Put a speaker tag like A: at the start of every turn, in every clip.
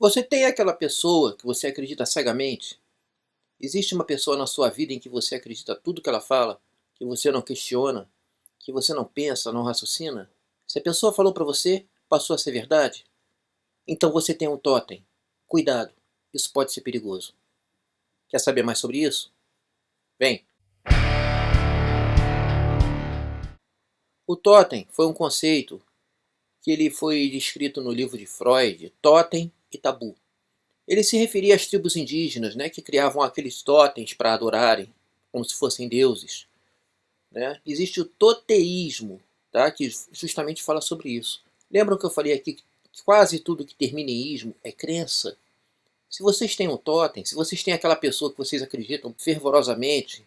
A: Você tem aquela pessoa que você acredita cegamente? Existe uma pessoa na sua vida em que você acredita tudo que ela fala, que você não questiona, que você não pensa, não raciocina? Se a pessoa falou para você, passou a ser verdade? Então você tem um totem. Cuidado, isso pode ser perigoso. Quer saber mais sobre isso? Vem! O totem foi um conceito que ele foi descrito no livro de Freud, Totem e Tabu. Ele se referia às tribos indígenas, né, que criavam aqueles totens para adorarem, como se fossem deuses. Né? Existe o toteísmo, tá, que justamente fala sobre isso. Lembram que eu falei aqui que quase tudo que termina em ismo é crença? Se vocês têm um totem, se vocês têm aquela pessoa que vocês acreditam fervorosamente,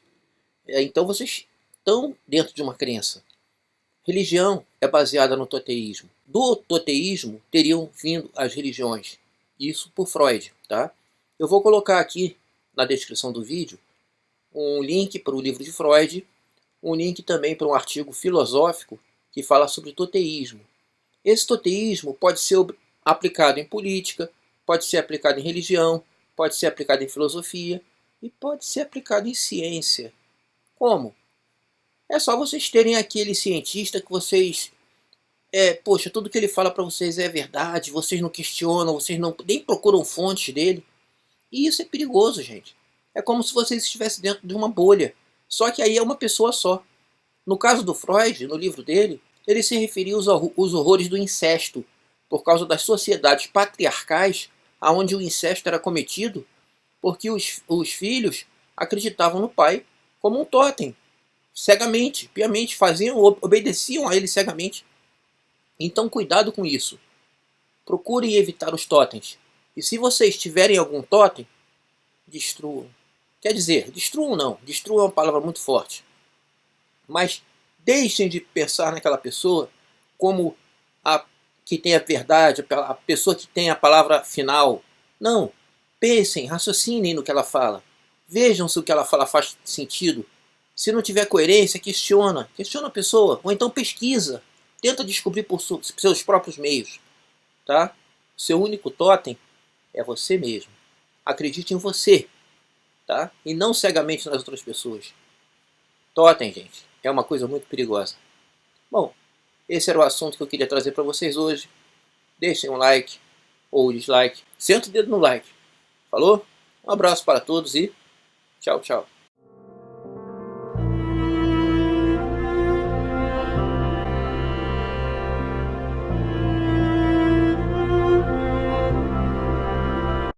A: é, então vocês estão dentro de uma crença. Religião é baseada no toteísmo. Do toteísmo teriam vindo as religiões. Isso por Freud, tá? Eu vou colocar aqui na descrição do vídeo um link para o livro de Freud, um link também para um artigo filosófico que fala sobre toteísmo. Esse toteísmo pode ser aplicado em política, pode ser aplicado em religião, pode ser aplicado em filosofia e pode ser aplicado em ciência. Como? É só vocês terem aquele cientista que vocês... É, poxa, tudo que ele fala para vocês é verdade, vocês não questionam, vocês não, nem procuram fontes dele. E isso é perigoso, gente. É como se vocês estivessem dentro de uma bolha. Só que aí é uma pessoa só. No caso do Freud, no livro dele, ele se referia aos, aos horrores do incesto, por causa das sociedades patriarcais, onde o incesto era cometido, porque os, os filhos acreditavam no pai como um totem, cegamente, piamente, faziam, obedeciam a ele cegamente. Então cuidado com isso. Procurem evitar os totens. E se vocês tiverem algum totem, destruam. Quer dizer, destruam não, destruam é uma palavra muito forte. Mas deixem de pensar naquela pessoa como a que tem a verdade, a pessoa que tem a palavra final. Não, pensem, raciocinem no que ela fala. Vejam se o que ela fala faz sentido se não tiver coerência, questiona. Questiona a pessoa. Ou então pesquisa. Tenta descobrir por seus próprios meios. Tá? Seu único totem é você mesmo. Acredite em você. Tá? E não cegamente nas outras pessoas. Totem, gente, é uma coisa muito perigosa. Bom, esse era o assunto que eu queria trazer para vocês hoje. Deixem um like ou dislike. Senta o dedo no like. Falou? Um abraço para todos e tchau, tchau.